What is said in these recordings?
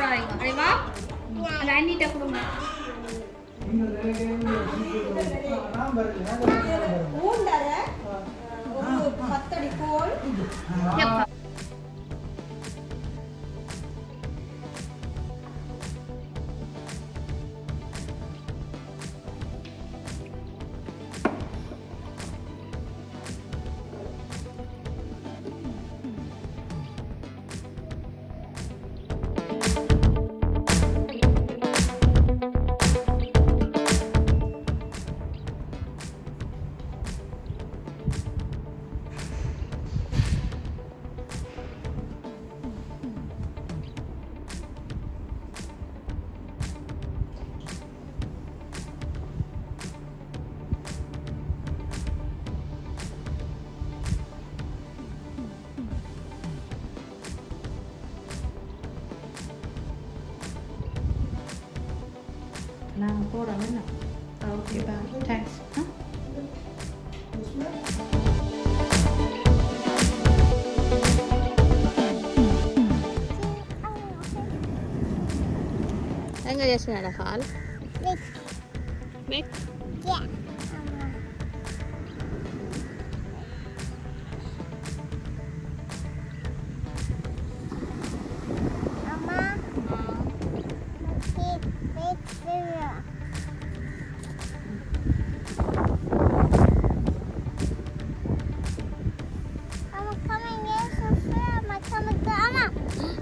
சாரிம்மா அடைவா அந்த அண்ணிட்ட கொடுங்க ஊண்டாத ஒரு பத்தடி கோல் نعم فورا منك يبقى ثانكس ها Enggak dia sudah ada kal. Mik. Mik.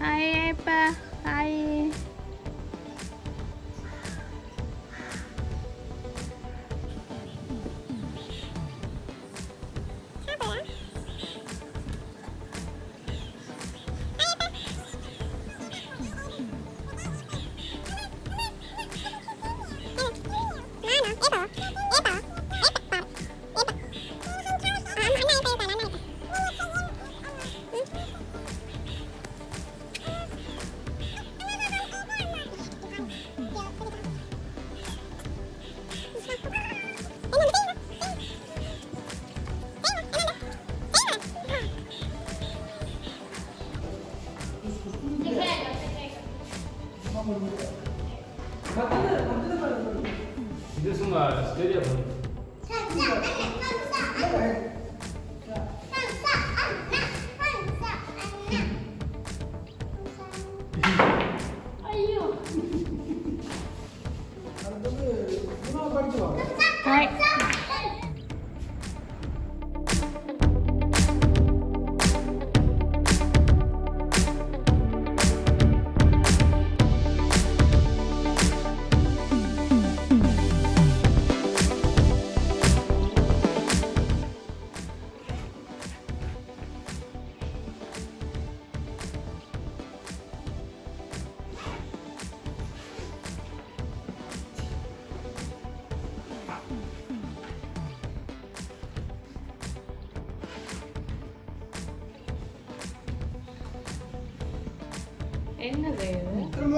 Aê, pá. Aê. dưới điểm rồi. എന്നതേ